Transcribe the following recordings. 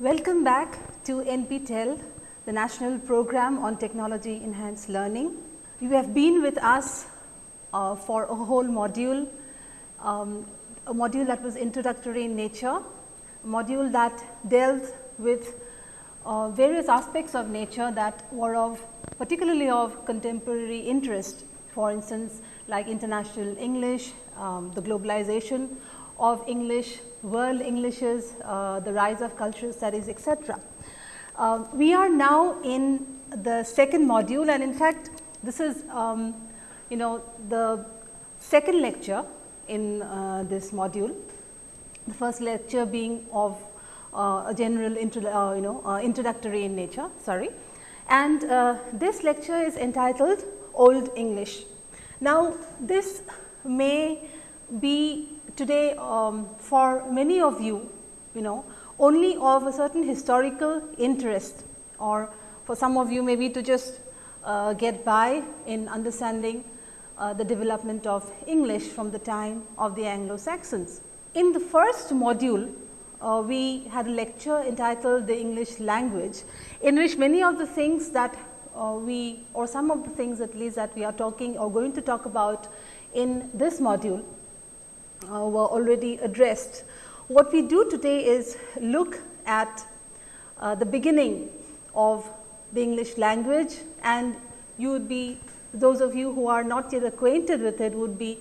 Welcome back to NPTEL, the National Program on Technology Enhanced Learning. You have been with us uh, for a whole module, um, a module that was introductory in nature, a module that dealt with uh, various aspects of nature that were of particularly of contemporary interest. For instance, like international English, um, the globalization of English, world Englishes, uh, the rise of cultural studies, etc. Uh, we are now in the second module and in fact, this is um, you know the second lecture in uh, this module. The first lecture being of uh, a general intro, uh, you know uh, introductory in nature sorry and this lecture is entitled Old English. Now, this may be today um, for many of you, you know only of a certain historical interest or for some of you maybe to just uh, get by in understanding uh, the development of English from the time of the Anglo-Saxons. In the first module, uh, we had a lecture entitled the English language, in which many of the things that uh, we or some of the things at least that we are talking or going to talk about in this module uh, were already addressed. What we do today is look at uh, the beginning of the English language and you would be those of you who are not yet acquainted with it would be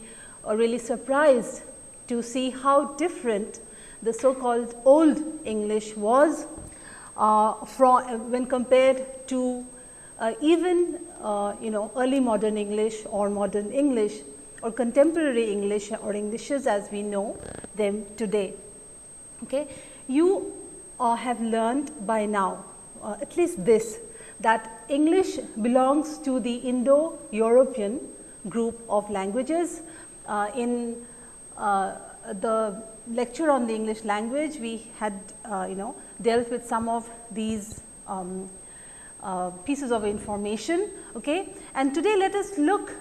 uh, really surprised to see how different the so called old English was uh, from when compared to uh, even uh, you know early modern English or modern English or contemporary English or Englishes as we know them today. Okay. You uh, have learned by now uh, at least this that English belongs to the Indo-European group of languages. Uh, in uh, the lecture on the English language, we had uh, you know dealt with some of these um, uh, pieces of information. Okay? And today let us look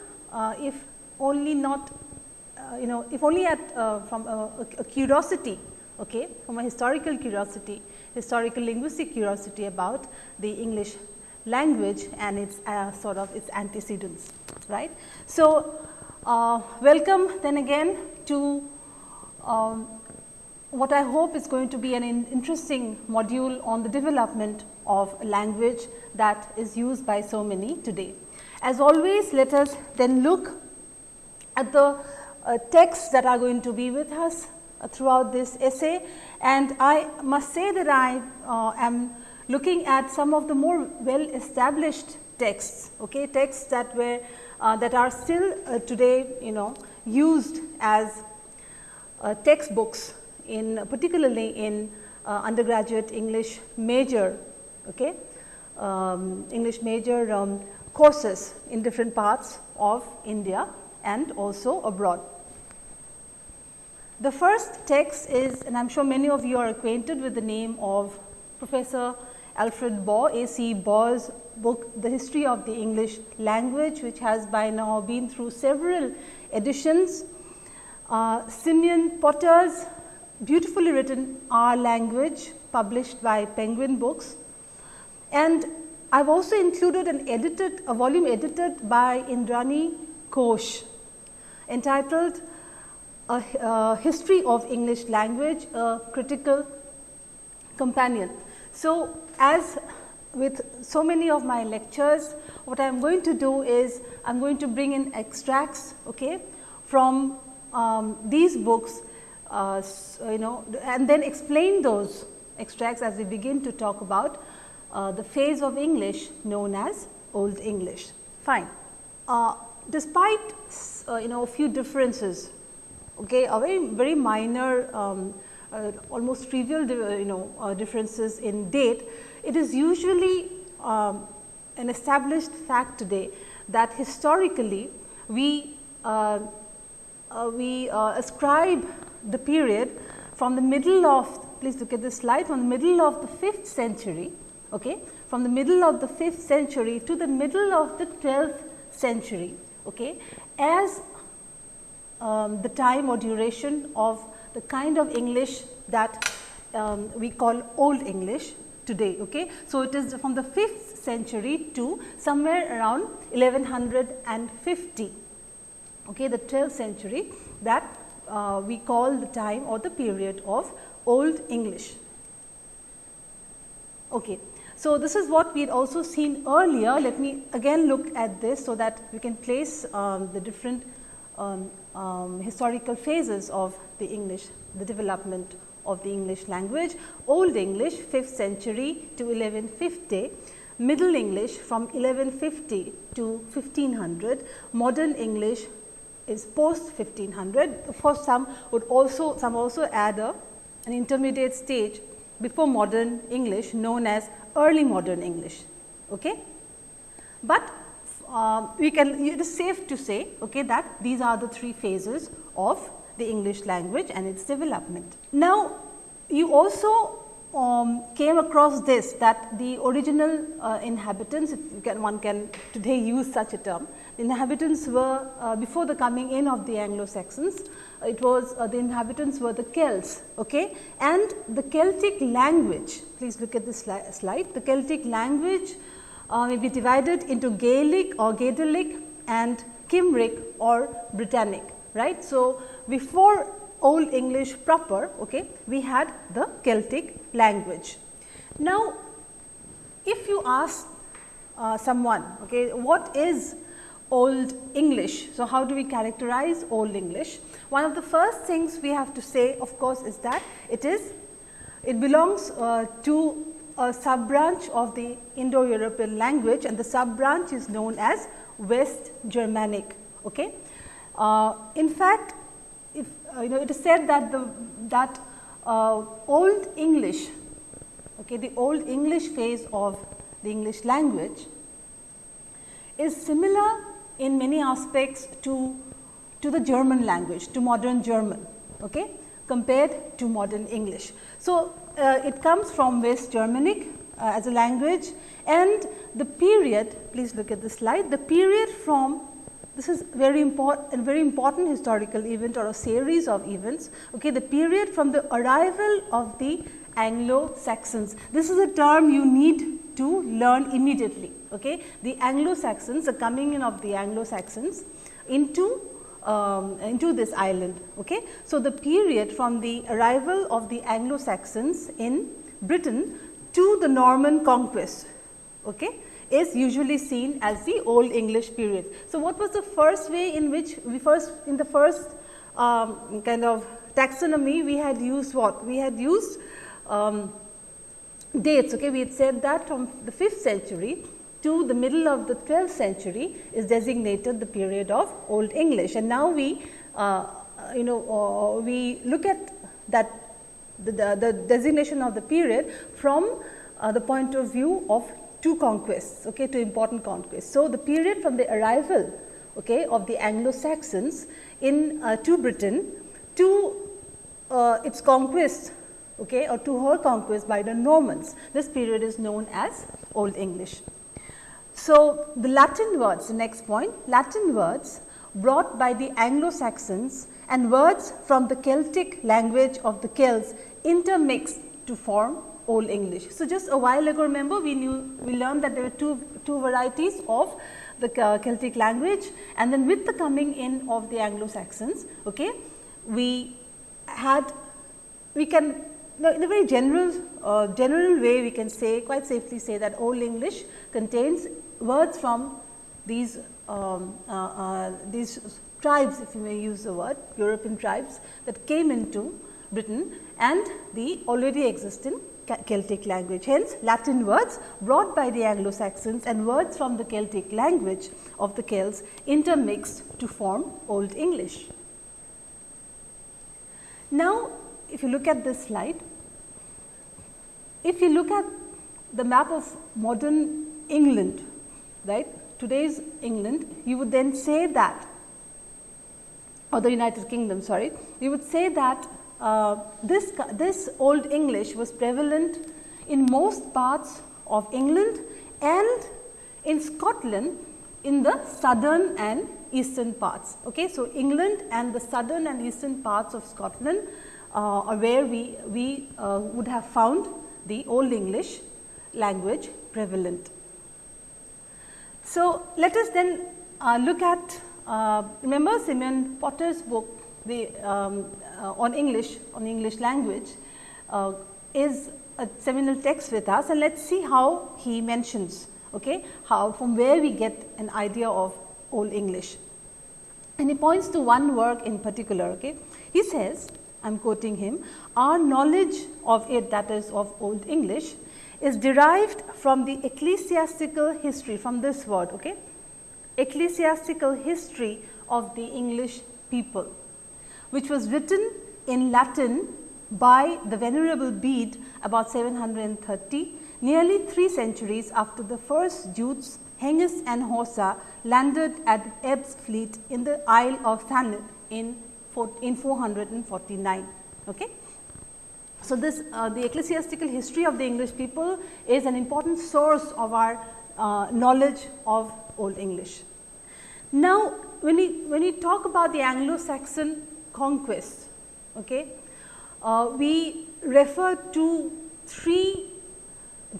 if only not uh, you know if only at from a, a, curiosity okay, from a historical curiosity, historical linguistic curiosity about the English language and its uh, sort of its antecedents right. So, uh, welcome then again to um, what I hope is going to be an in interesting module on the development of language that is used by so many today. As always let us then look at the uh, texts that are going to be with us uh, throughout this essay. And I must say that I uh, am looking at some of the more well established texts, okay, texts that were uh, that are still uh, today you know used as uh, textbooks in particularly in undergraduate English major okay, um, English major um, courses in different parts of India and also abroad. The first text is and I am sure many of you are acquainted with the name of Professor Alfred Baugh, A. C. Baugh's book The History of the English Language which has by now been through several editions. Uh, Simeon Potter's beautifully written Our Language published by Penguin Books and I have also included an edited a volume edited by Indrani Ghosh entitled a, History of English Language, a Critical Companion. So, as with so many of my lectures, what I am going to do is I am going to bring in extracts okay, from um, these books uh, you know and then explain those extracts as we begin to talk about uh, the phase of English known as Old English. Fine. Uh, despite uh, you know a few differences, okay, a very very minor um, uh, almost trivial uh, you know uh, differences in date, it is usually um, an established fact today that historically we uh, we ascribe the period from the middle of please look at this slide from the middle of the 5th century okay from the middle of the 5th century to the middle of the 12th century okay as um, the time or duration of the kind of English that um, we call Old English today. Okay. So, it is from the 5th century to somewhere around 1150, okay, the 12th century that uh, we call the time or the period of Old English. Okay. So, this is what we had also seen earlier. Let me again look at this, so that we can place um, the different um, um, historical phases of the English, the development of the English language. Old English 5th century to 1150, Middle English from 1150 to 1500, Modern English is post 1500. Of course, some would also some also add a, an intermediate stage before modern English known as early modern English. Okay? But uh, we can it is safe to say okay, that these are the three phases of the English language and its development. Now, you also um, came across this that the original uh, inhabitants, if can, one can today use such a term, inhabitants were uh, before the coming in of the Anglo-Saxons, it was uh, the inhabitants were the Celts okay? and the Celtic language, please look at this sli slide, the Celtic language uh, may be divided into Gaelic or Goidelic and Cymric or Britannic right. So, before Old English proper, okay, we had the Celtic language. Now, if you ask uh, someone, okay, what is Old English? So, how do we characterize Old English? One of the first things we have to say of course, is that it is it belongs uh, to a sub branch of the Indo-European language and the sub branch is known as West Germanic. Okay. Uh, in fact, if uh, you know it is said that the that uh, old English, okay, the old English phase of the English language is similar in many aspects to to the German language, to modern German, okay, compared to modern English. So, uh, it comes from West Germanic uh, as a language and the period, please look at the slide, the period from this is very important very important historical event or a series of events. Okay, the period from the arrival of the Anglo-Saxons. This is a term you need to learn immediately. Okay. The Anglo-Saxons, the coming in of the Anglo-Saxons into um, into this island. Okay. So, the period from the arrival of the Anglo-Saxons in Britain to the Norman conquest. Okay is usually seen as the Old English period. So, what was the first way in which we first in the first um, kind of taxonomy we had used what? We had used um, dates. Okay, we had said that from the 5th century to the middle of the 12th century is designated the period of Old English. And now we uh, you know uh, we look at that the, the, the, designation of the period from uh, the point of view of two conquests, okay, two important conquests. So, the period from the arrival okay, of the Anglo-Saxons in uh, to Britain to uh, its conquest okay, or to her conquest by the Normans. This period is known as Old English. So, the Latin words, the next point, Latin words brought by the Anglo-Saxons and words from the Celtic language of the Celts intermixed to form Old English. So, just a while ago remember we knew we learned that there were two, two varieties of the uh, Celtic language and then with the coming in of the Anglo-Saxons, okay, we had we can in a very general uh, general way we can say quite safely say that Old English contains words from these um, uh, uh, these tribes if you may use the word European tribes that came into Britain and the already existing Celtic language. Hence, Latin words brought by the Anglo-Saxons and words from the Celtic language of the Celts intermixed to form Old English. Now, if you look at this slide, if you look at the map of modern England, right, today's England, you would then say that or the United Kingdom, sorry, you would say that uh, this, this old English was prevalent in most parts of England and in Scotland in the southern and eastern parts. Okay. So, England and the southern and eastern parts of Scotland uh, or where we, we uh, would have found the Old English language prevalent. So, let us then uh, look at uh, remember Simeon Potter's book the, um, uh, on English on English language uh, is a seminal text with us and let us see how he mentions okay, how from where we get an idea of Old English. And he points to one work in particular. Okay. He says I am quoting him our knowledge of it that is of Old English is derived from the ecclesiastical history from this word okay ecclesiastical history of the English people which was written in Latin by the venerable Bede about 730 nearly 3 centuries after the first Jutes Hengist and Horsa landed at Ebbsfleet in the Isle of Thanet in, in 449. Okay. So, this uh, the ecclesiastical history of the English people is an important source of our uh, knowledge of Old English. Now, when we, when we talk about the Anglo-Saxon conquest, okay, uh, we refer to three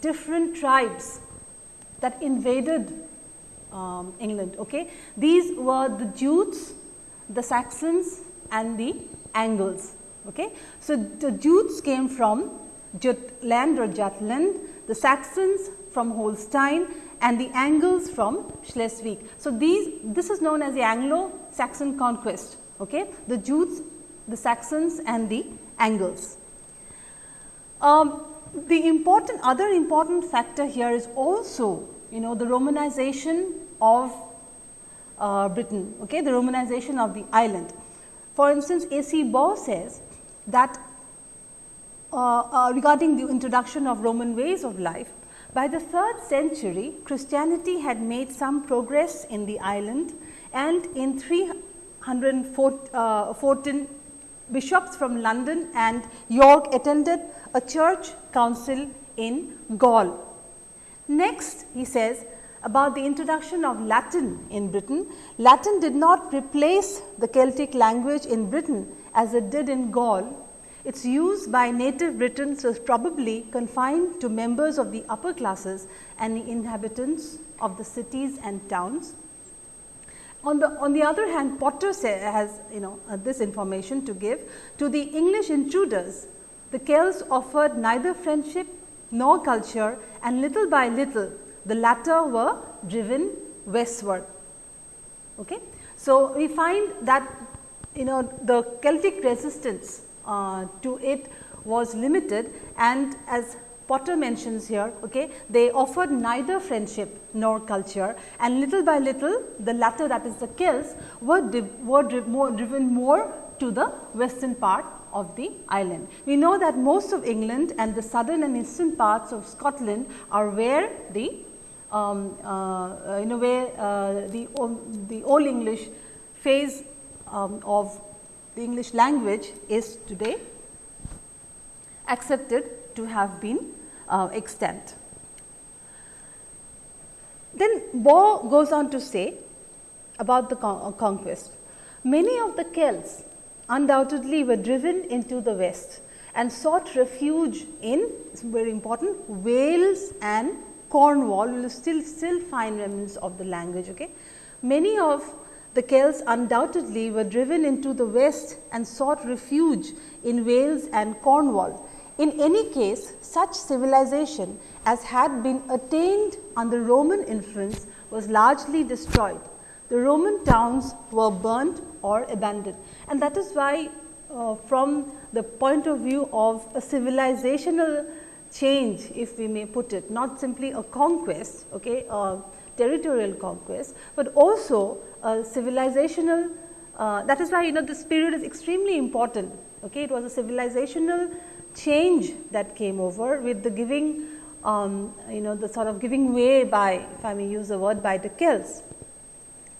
different tribes that invaded um, England. Okay. These were the Jutes, the Saxons and the Angles. Okay. So, the Jutes came from Jutland or Jutland, the Saxons from Holstein and the Angles from Schleswig. So, these this is known as the Anglo-Saxon conquest, okay? the Jutes, the Saxons and the Angles. Um, the important other important factor here is also you know the Romanization of uh, Britain, okay? the Romanization of the island. For instance, A. C. Baugh says that uh, uh, regarding the introduction of Roman ways of life, by the 3rd century Christianity had made some progress in the island and in 314 uh, bishops from London and York attended a church council in Gaul. Next he says about the introduction of Latin in Britain, Latin did not replace the Celtic language in Britain as it did in Gaul its use by native Britons was probably confined to members of the upper classes and the inhabitants of the cities and towns. On the, on the other hand, Potter say, has you know uh, this information to give to the English intruders. The Celts offered neither friendship nor culture and little by little the latter were driven westward. Okay. So, we find that you know the Celtic resistance uh, to it was limited and as Potter mentions here, okay, they offered neither friendship nor culture and little by little the latter that is the Celts were, were more driven more to the western part of the island. We know that most of England and the southern and eastern parts of Scotland are where the um, uh, in a way uh, the, um, the old English phase um, of the English language is today accepted to have been uh, extant. Then Baugh goes on to say about the con uh, conquest. Many of the Celts undoubtedly were driven into the west and sought refuge in very important Wales and Cornwall. We will still still find remnants of the language. Okay. Many of the Celts undoubtedly were driven into the west and sought refuge in Wales and Cornwall. In any case, such civilization as had been attained under Roman influence was largely destroyed. The Roman towns were burnt or abandoned and that is why uh, from the point of view of a civilizational change if we may put it not simply a conquest okay, uh, territorial conquest, but also a civilizational uh, that is why you know this period is extremely important. Okay. It was a civilizational change that came over with the giving um, you know the sort of giving way by if I may use the word by the Celts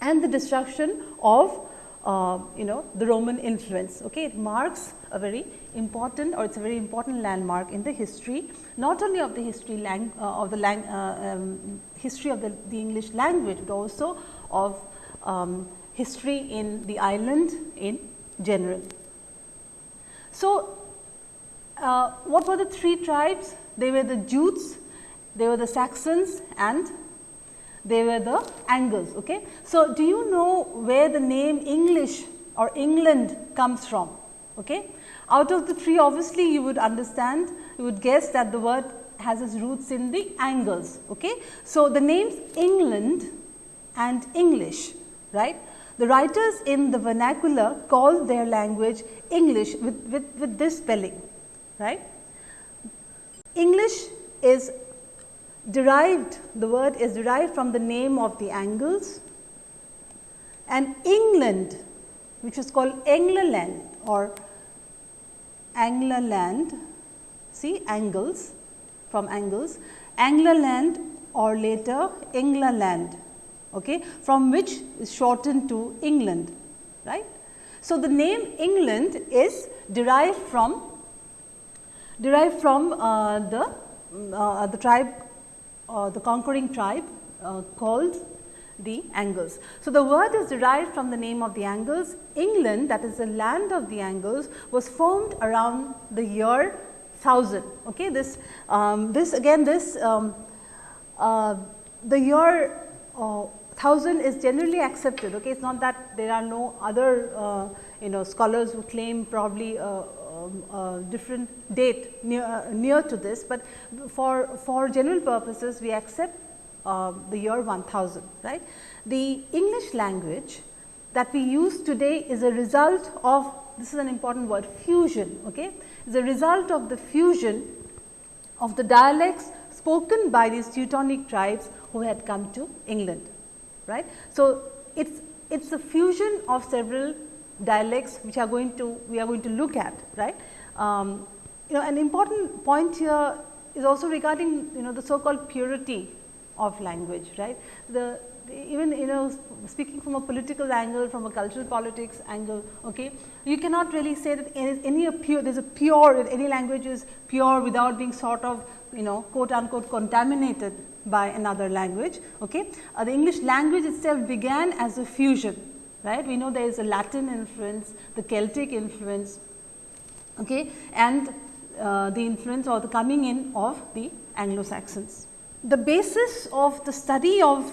and the destruction of uh, you know the Roman influence. Okay. It marks a very important or it is a very important landmark in the history not only of the history lang, uh, of the lang, uh, um, history of the, the, English language, but also of um, history in the island in general. So, uh, what were the three tribes? They were the Jutes, they were the Saxons and they were the Angles. Okay. So, do you know where the name English or England comes from? Okay. Out of the three obviously, you would understand, you would guess that the word has its roots in the Angles. Okay. So, the names England and English, right. The writers in the vernacular call their language English with, with, with this spelling, right. English is derived, the word is derived from the name of the Angles and England which is called England or Anglerland, see angles from angles, Anglerland or later England, okay, from which is shortened to England, right. So, the name England is derived from derived from uh, the uh, the tribe uh, the conquering tribe uh, called the Angles. So, the word is derived from the name of the Angles. England that is the land of the Angles was formed around the year 1000. Okay. This, um, this again this um, uh, the year uh, 1000 is generally accepted. Okay. It is not that there are no other uh, you know scholars who claim probably a um, different date near, uh, near to this, but for, for general purposes we accept uh, the year 1000 right. The English language that we use today is a result of this is an important word fusion okay is a result of the fusion of the dialects spoken by these Teutonic tribes who had come to England right. So, it is it is a fusion of several dialects which are going to we are going to look at right. Um, you know an important point here is also regarding you know the so called purity of language right. The, the, even you know speaking from a political angle from a cultural politics angle okay you cannot really say that any, any pure there is a pure any language is pure without being sort of you know quote unquote contaminated by another language okay. Uh, the English language itself began as a fusion right. We know there is a Latin influence, the Celtic influence okay, and uh, the influence or the coming in of the Anglo Saxons. The basis of the study of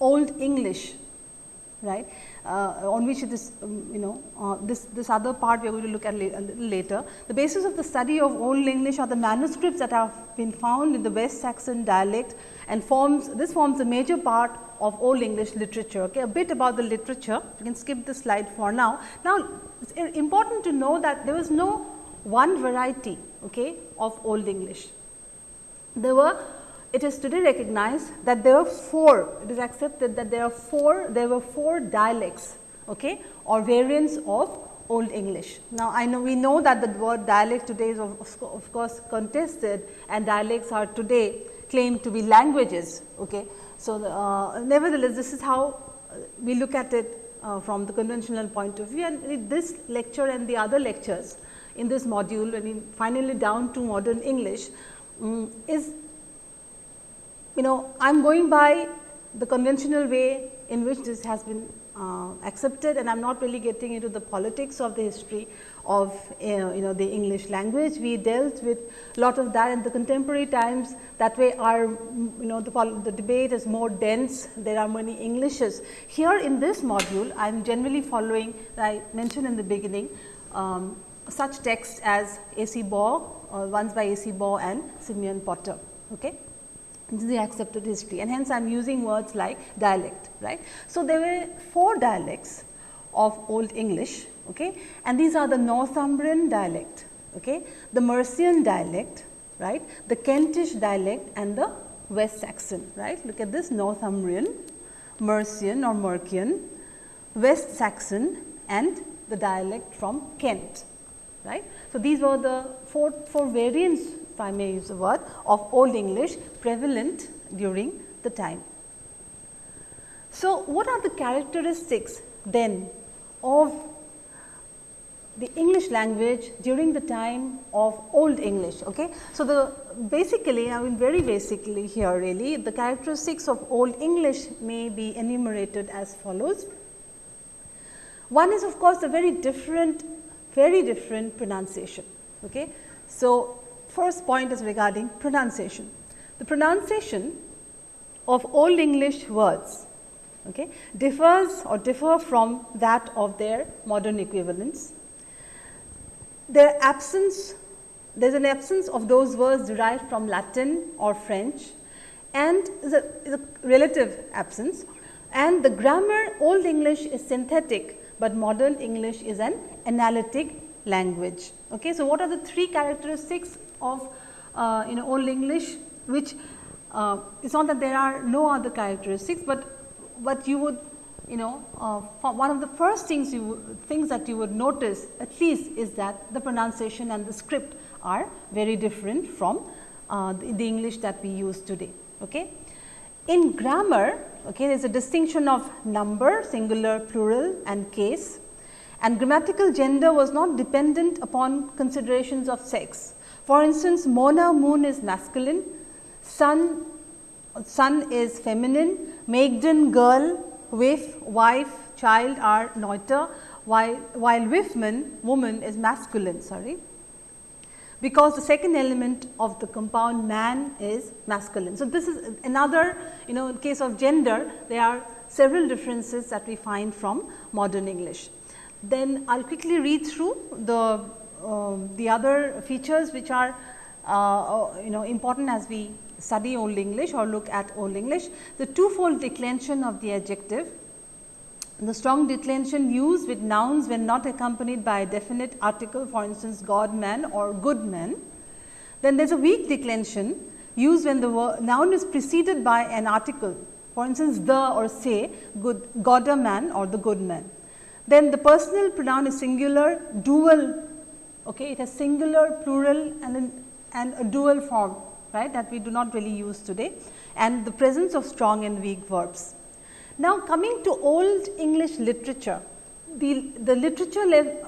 Old English right, on which it is um, you know uh, this, this other part we are going to look at la a little later. The basis of the study of Old English are the manuscripts that have been found in the West Saxon dialect and forms this forms a major part of Old English literature. Okay, a bit about the literature, you can skip this slide for now. Now, it is important to know that there was no one variety okay, of Old English. There were, it is today recognized that there are four, it is accepted that there are four, there were four dialects okay, or variants of Old English. Now, I know we know that the word dialect today is of, of course contested and dialects are today claimed to be languages. Okay. So, uh, nevertheless, this is how uh, we look at it uh, from the conventional point of view and this lecture and the other lectures in this module, I mean finally down to modern English um, is you know I am going by the conventional way in which this has been uh, accepted and I am not really getting into the politics of the history of uh, you know the English language. We dealt with a lot of that in the contemporary times that way our you know the, the debate is more dense, there are many Englishes. Here in this module I am generally following I mentioned in the beginning um, such texts as A. C. Baugh, uh, ones by A. C. Baugh and Simeon Potter. Okay. This is the accepted history and hence I am using words like dialect, right. So, there were four dialects of Old English okay. and these are the Northumbrian dialect, okay. the Mercian dialect, right, the Kentish dialect and the West Saxon, right. Look at this Northumbrian, Mercian or Mercian, West Saxon and the dialect from Kent, right. So, these were the four, four variants if I may use the word of Old English prevalent during the time. So, what are the characteristics then of the English language during the time of Old English. Okay. So, the basically I mean very basically here really the characteristics of Old English may be enumerated as follows. One is of course a very different very different pronunciation. Okay. So, first point is regarding pronunciation. The pronunciation of Old English words okay, differs or differ from that of their modern equivalents. Their absence, there is an absence of those words derived from Latin or French and is a, is a relative absence and the grammar Old English is synthetic, but modern English is an analytic language. Okay. So, what are the three characteristics of uh, you know Old English which uh, it is not that there are no other characteristics, but what you would you know uh, one of the first things you things that you would notice at least is that the pronunciation and the script are very different from uh, the, the, English that we use today. Okay. In grammar, okay, there is a distinction of number, singular, plural and case and grammatical gender was not dependent upon considerations of sex. For instance, Mona moon is masculine, sun, sun is feminine, maiden girl, wife, wife, child are neuter, while, while wifman woman is masculine sorry because the second element of the compound man is masculine. So, this is another you know in case of gender there are several differences that we find from modern English. Then I will quickly read through the, the other features which are uh, uh, you know important as we study Old English or look at Old English. The twofold declension of the adjective, the strong declension used with nouns when not accompanied by a definite article for instance, God man or good man. Then there is a weak declension used when the noun is preceded by an article for instance, the or say good God a man or the good man. Then the personal pronoun is singular, dual, okay, it has singular, plural and, an, and a dual form right that we do not really use today and the presence of strong and weak verbs. Now, coming to old English literature, the, the literature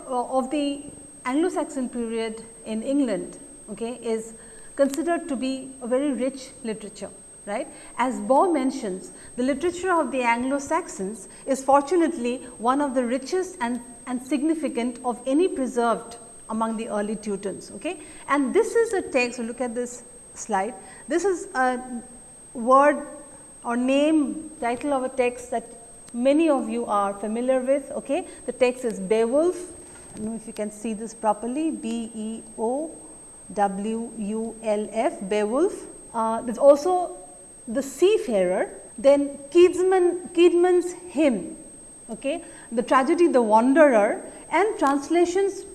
uh, of the Anglo-Saxon period in England okay, is considered to be a very rich literature right. As Baugh mentions, the literature of the Anglo-Saxons is fortunately one of the richest and, and significant of any preserved among the early Teutons. Okay. And this is a text, look at this slide. This is a word or name title of a text that many of you are familiar with. Okay. The text is Beowulf, I don't know if you can see this properly, B E O W U L F, Beowulf. Uh, there is also the seafarer, then Caedmon, Caedmon's hymn, okay, the tragedy The Wanderer and translations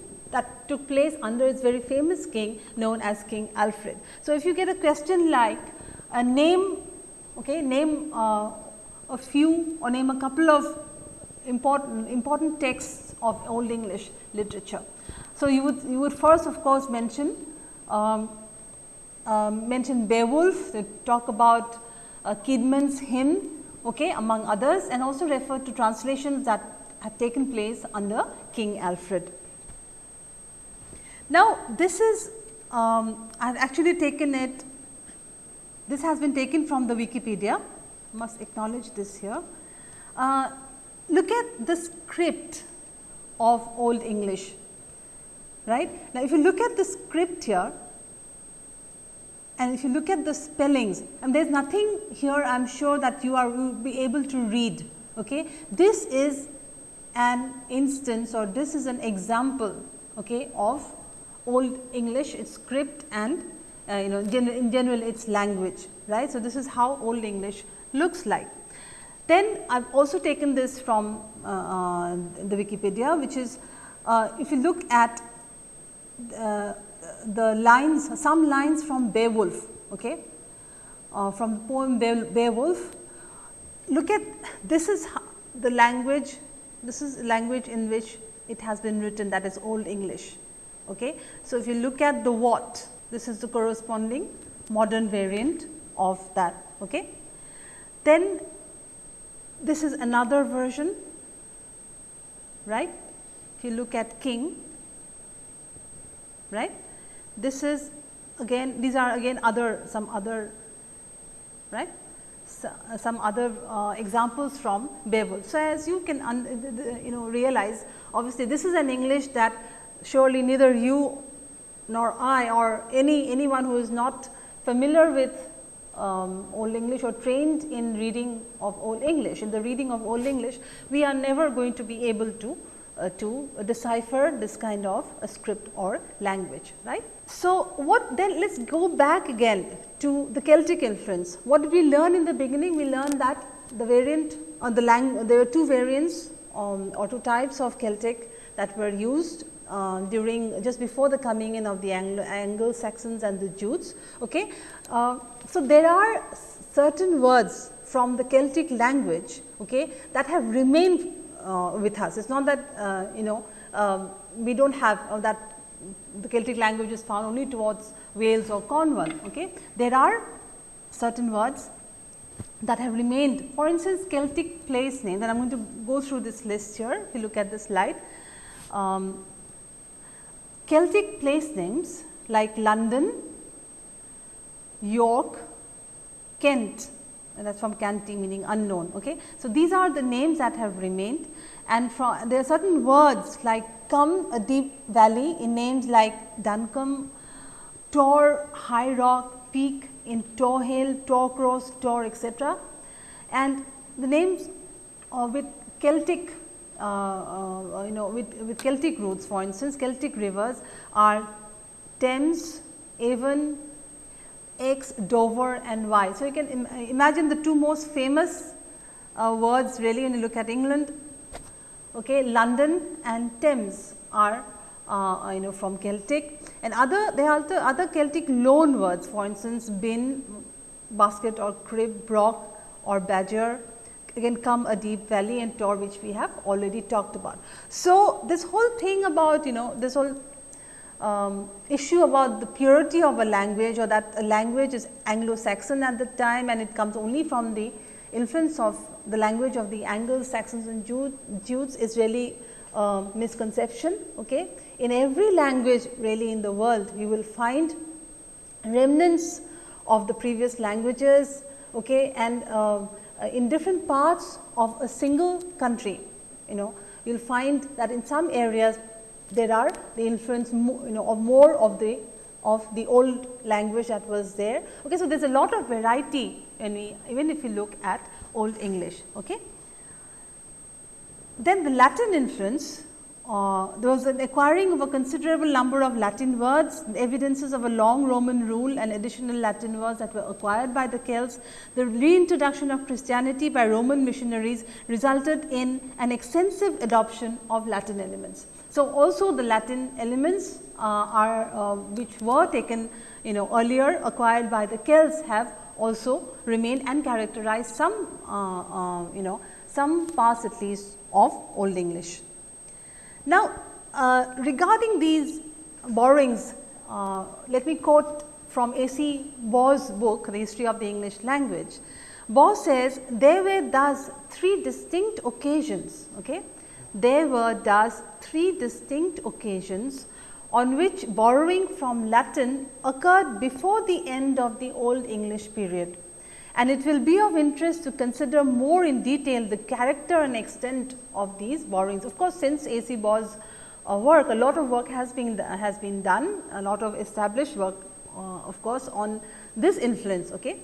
took place under its very famous king known as King Alfred. So, if you get a question like a name, okay, name uh, a few or name a couple of important important texts of Old English literature. So, you would you would first of course mention um, um, mention Beowulf, they talk about uh, Caedmon's hymn okay, among others and also refer to translations that have taken place under King Alfred. Now, this is um, I have actually taken it, this has been taken from the Wikipedia, must acknowledge this here. Uh, look at the script of Old English, right. Now, if you look at the script here, and if you look at the spellings and there is nothing here I am sure that you are will be able to read. Okay. This is an instance or this is an example okay, of old English its script and uh, you know in general its language right. So, this is how old English looks like. Then I have also taken this from uh, uh, the Wikipedia which is uh, if you look at uh, the lines, some lines from Beowulf, okay, from the poem Beowulf. Look at this is the language, this is language in which it has been written that is Old English. Okay. So, if you look at the what, this is the corresponding modern variant of that. Okay. Then this is another version, right. If you look at king, right this is again these are again other some other right so, uh, some other uh, examples from Beowulf. So, as you can you know realize obviously this is an English that surely neither you nor I or any anyone who is not familiar with um, Old English or trained in reading of Old English, in the reading of Old English, we are never going to be able to uh, to decipher this kind of a script or language, right. So, what then let us go back again to the Celtic influence. What did we learn in the beginning? We learned that the variant on the language, there were two variants um, or two types of Celtic that were used uh, during just before the coming in of the Anglo, Anglo Saxons and the Jutes. Okay. Uh, so, there are certain words from the Celtic language okay, that have remained uh, with us. It is not that uh, you know um, we do not have uh, that the Celtic language is found only towards Wales or Cornwall. Okay. There are certain words that have remained. For instance, Celtic place names and I am going to go through this list here if you look at the slide. Um, Celtic place names like London, York, Kent and that is from Canti meaning unknown. Okay. So, these are the names that have remained and from there are certain words like come a deep valley in names like Duncombe, Tor, High Rock, Peak in Tor Hill, Tor Cross, Tor etc. And the names uh, with Celtic Uh, uh, uh, you know with, with Celtic roots for instance Celtic rivers are Thames, Avon, Exe, Dover and Wye. So, you can Im imagine the two most famous uh, words really when you look at England, okay, London and Thames are uh, you know from Celtic. And other there are the other Celtic loan words for instance bin, basket or crib, brock or badger again come a deep valley and tor which we have already talked about. So, this whole thing about you know this whole um, issue about the purity of a language or that a language is Anglo-Saxon at the time and it comes only from the influence of the language of the Anglo-Saxons and Jutes is really uh, misconception. Okay. In every language really in the world you will find remnants of the previous languages okay, and uh, Uh, in different parts of a single country you know you will find that in some areas there are the influence you know of more of the of the old language that was there. Okay, so, there is a lot of variety we even if you look at old English. Okay. Then the Latin influence uh, there was an acquiring of a considerable number of Latin words, evidences of a long Roman rule and additional Latin words that were acquired by the Celts. The reintroduction of Christianity by Roman missionaries resulted in an extensive adoption of Latin elements. So, also the Latin elements uh, are uh, which were taken you know earlier acquired by the Celts have also remained and characterized some uh, uh you know some parts at least of Old English. Now, uh, regarding these borrowings, uh, let me quote from A. C. Baugh's book, The History of the English Language. Baugh says, there were thus three distinct occasions, okay? there were thus three distinct occasions on which borrowing from Latin occurred before the end of the Old English period and it will be of interest to consider more in detail the character and extent of these borrowings. Of course, since A. C. Baugh's uh, work, a lot of work has been has been done, a lot of established work uh, of course, on this influence. Okay?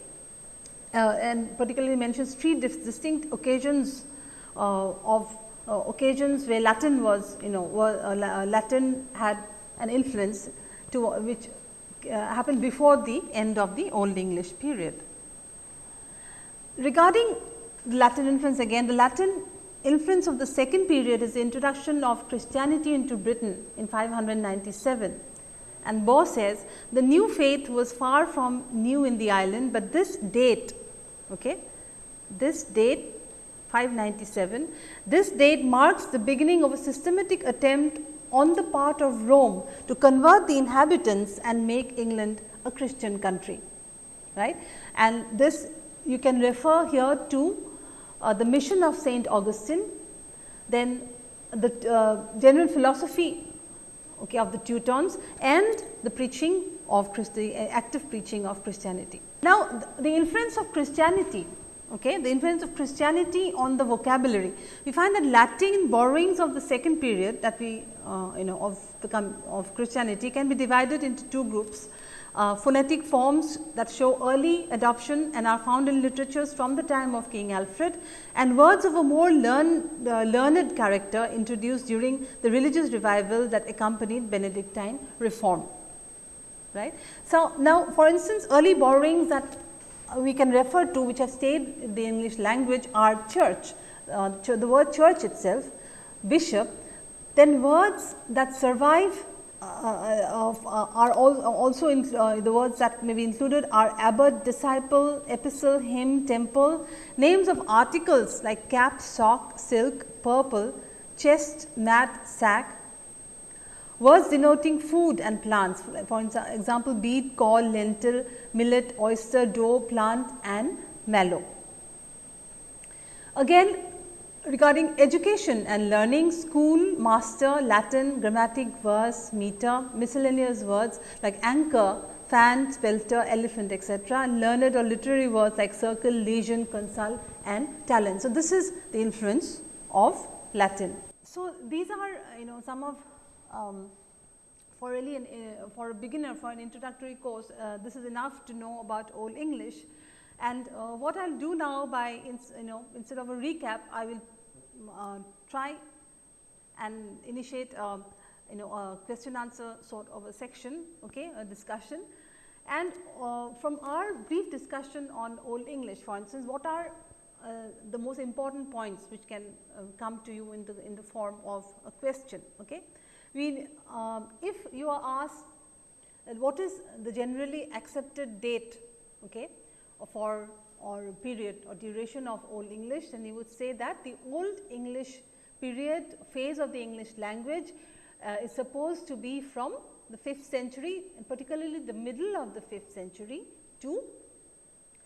Uh, and particularly mentions three distinct occasions uh, of uh, occasions where Latin was you know were, uh, Latin had an influence to which happened before the end of the Old English period. Regarding the Latin influence again, the Latin influence of the second period is the introduction of Christianity into Britain in 597. And Baugh says the new faith was far from new in the island, but this date, okay, this date 597, this date marks the beginning of a systematic attempt on the part of Rome to convert the inhabitants and make England a Christian country, right. And this you can refer here to uh, the mission of Saint Augustine, then the uh, general philosophy okay, of the Teutons and the preaching of Christi active preaching of Christianity. Now, the influence of Christianity okay, the influence of Christianity on the vocabulary. We find that Latin borrowings of the second period that we uh, you know of the of Christianity can be divided into two groups. Uh, phonetic forms that show early adoption and are found in literatures from the time of King Alfred and words of a more learn, uh, learned character introduced during the religious revival that accompanied Benedictine reform. Right. So, now for instance, early borrowings that we can refer to which have stayed in the English language are church, uh, the word church itself, bishop, then words that survive uh, uh, of, uh, are all, also in, the words that may be included are abbot, disciple, epistle, hymn, temple, names of articles like cap, sock, silk, purple, chest, mat, sack, words denoting food and plants. For example, beet, corn, lentil, millet, oyster, dough, plant and mallow. Again regarding education and learning, school, master, Latin, grammatic, verse, meter, miscellaneous words like anchor, fan, spelter, elephant etc. learned or literary words like circle, lesion, consult and talent. So, this is the influence of Latin. So, these are you know some of um, for really an, uh, for a beginner for an introductory course uh, this is enough to know about old English and uh, what I will do now by you know instead of a recap I will uh, try and initiate a, you know a question answer sort of a section okay a discussion. And uh, from our brief discussion on old english for instance what are uh, the most important points which can uh, come to you in the in the form of a question okay? We um, if you are asked what is the generally accepted date okay for or period or duration of Old English, then you would say that the Old English period phase of the English language uh, is supposed to be from the 5th century and particularly the middle of the 5th century to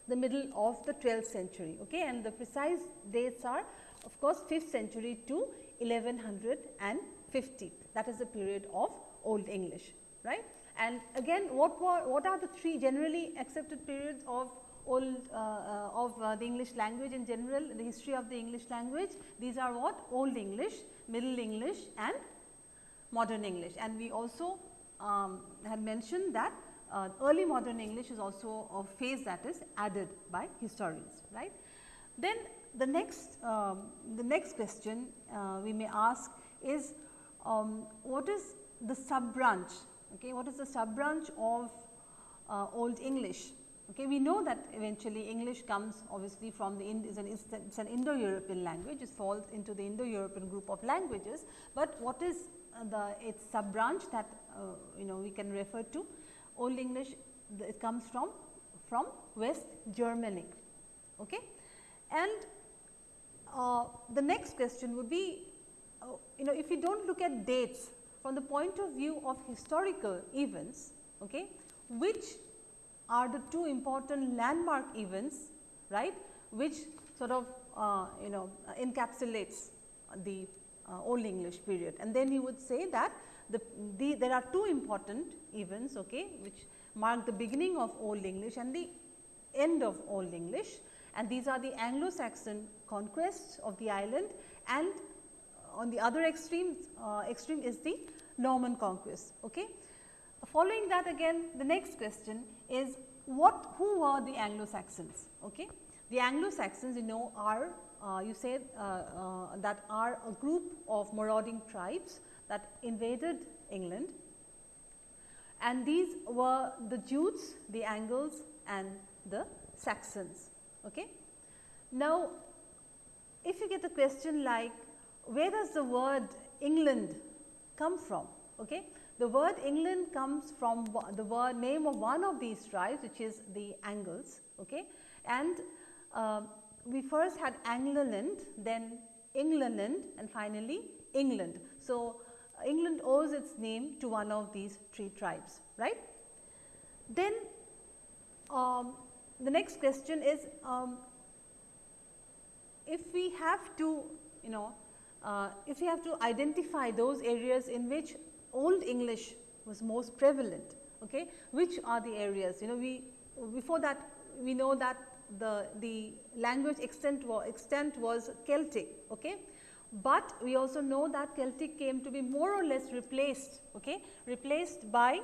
the middle of the 12th century okay? And the precise dates are of course 5th century to 1150 that is the period of old english right? And again what were what are the three generally accepted periods of old uh, uh, of uh, the English language in general, the history of the English language. These are what? Old English, Middle English and Modern English. And we also um, had mentioned that uh, early modern English is also a phase that is added by historians, right. Then the next, um, the next question uh, we may ask is um, what is the sub branch, okay, what is the sub branch of uh, Old English Okay, we know that eventually English comes obviously from the is an, it's an Indo-European language, it falls into the Indo-European group of languages, but what is uh, the its sub branch that uh, you know we can refer to Old English it comes from from West Germanic. Okay. And uh, the next question would be uh, you know if we do not look at dates from the point of view of historical events, okay, which are the two important landmark events right which sort of uh, you know encapsulates the uh, old English period. And then you would say that the, the, there are two important events okay, which mark the beginning of old English and the end of old English and these are the Anglo-Saxon conquests of the island and on the other extreme, uh, extreme is the Norman conquest. Okay. Following that again the next question is what who were the Anglo-Saxons? Okay? The Anglo-Saxons you know are uh, you say uh, uh, that are a group of marauding tribes that invaded England and these were the Jutes, the Angles and the Saxons. Okay? Now, if you get a question like where does the word England come from? Okay? The word England comes from the word name of one of these tribes which is the Angles okay. and uh, we first had Angloland then England and finally England. So, England owes its name to one of these three tribes right. Then um, the next question is um, if we have to you know uh, if we have to identify those areas in which old English was most prevalent. Okay? Which are the areas? You know, we before that we know that the, the language extent was, extent was Celtic. Okay? but we also know that Celtic came to be more or less replaced, okay, replaced by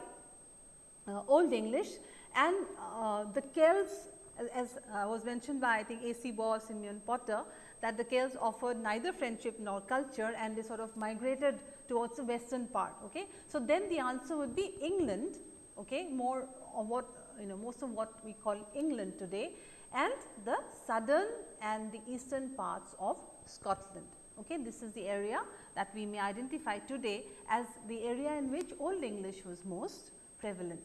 uh, Old English and uh, the Celts as, uh, was mentioned by I think A. C. Baugh, Simeon Potter that the Celts offered neither friendship nor culture and they sort of migrated towards the western part. Okay. So, then the answer would be England okay, more of what you know most of what we call England today and the southern and the eastern parts of Scotland. Okay. This is the area that we may identify today as the area in which Old English was most prevalent.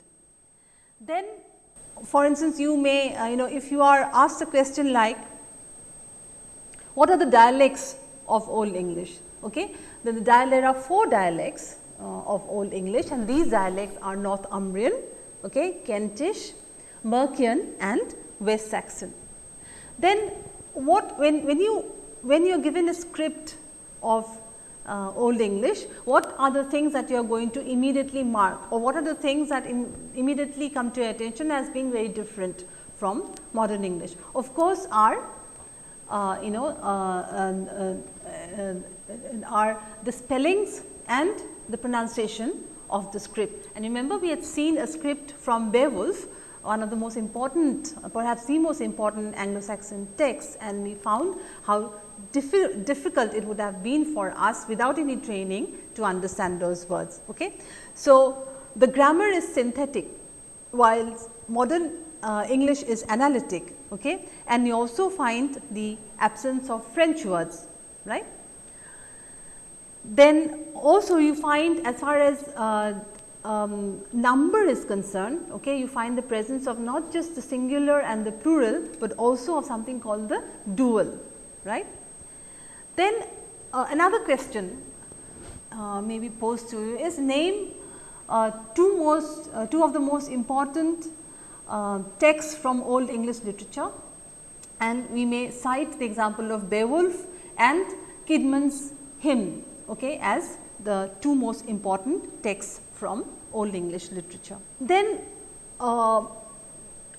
Then for instance, you may uh, you know if you are asked a question like what are the dialects of Old English? Okay. Then the there are four dialects uh, of Old English and these dialects are Northumbrian, okay, Kentish, Mercian and West Saxon. Then what when, when you when you are given a script of uh, Old English, what are the things that you are going to immediately mark or what are the things that immediately come to your attention as being very different from modern English. Of course, are uh, you know uh, uh, are the spellings and the pronunciation of the script. And remember we had seen a script from Beowulf one of the most important perhaps the most important Anglo-Saxon texts and we found how diffi difficult it would have been for us without any training to understand those words. Okay. So, the grammar is synthetic while modern uh, English is analytic okay? and you also find the absence of French words right. Then also you find as far as uh, um, number is concerned, okay, you find the presence of not just the singular and the plural, but also of something called the dual, right. Then uh, another question uh, may be posed to you is name uh, two most uh, two of the most important uh, texts from old English literature and we may cite the example of Beowulf and Caedmon's hymn okay, as the two most important texts from old English literature. Then uh,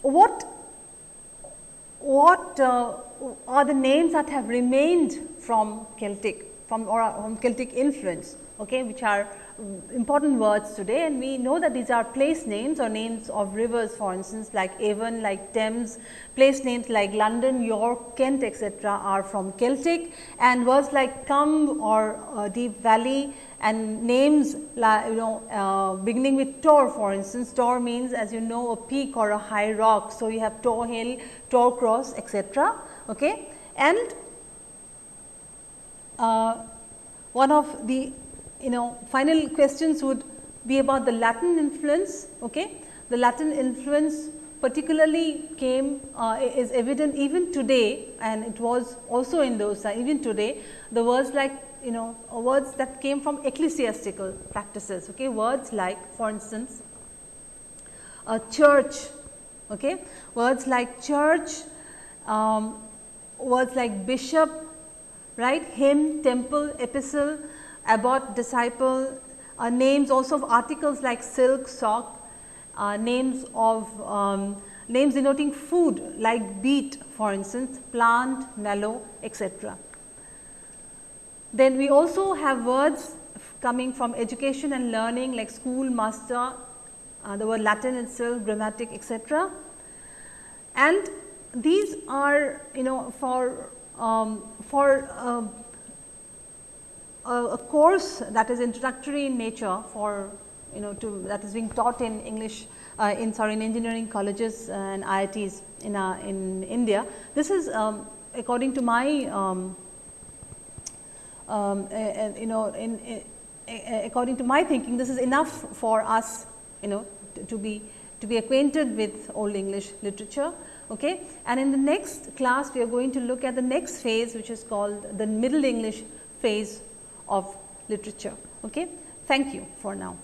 what what uh, are the names that have remained from Celtic from or from Celtic influence okay, which are important words today and we know that these are place names or names of rivers for instance like Avon, like Thames, place names like London, York, Kent etc. are from Celtic and words like Cumb or uh, Deep Valley and names like you know uh, beginning with Tor for instance, Tor means as you know a peak or a high rock. So, you have Tor Hill, Tor Cross etc. Okay. And uh, one of the you know final questions would be about the Latin influence. Okay. The Latin influence particularly came uh, is evident even today and it was also in those uh, even today the words like you know uh, words that came from ecclesiastical practices okay words like for instance a church okay words like church um, words like bishop right hymn temple epistle abbot, disciple, uh, names also of articles like silk, sock, uh, names of um, names denoting food like beet for instance, plant, mallow etc. Then we also have words coming from education and learning like school, master, uh, the word Latin itself, grammatic etc. And these are you know for um, for uh, a, course that is introductory in nature for you know to that is being taught in English uh, in sorry in engineering colleges and IITs in uh, in India. This is um, according to my um, um, you know in, in, according to my thinking this is enough for us you know to, to be to be acquainted with old English literature. Okay. And in the next class we are going to look at the next phase which is called the middle English phase of literature. Okay. Thank you for now.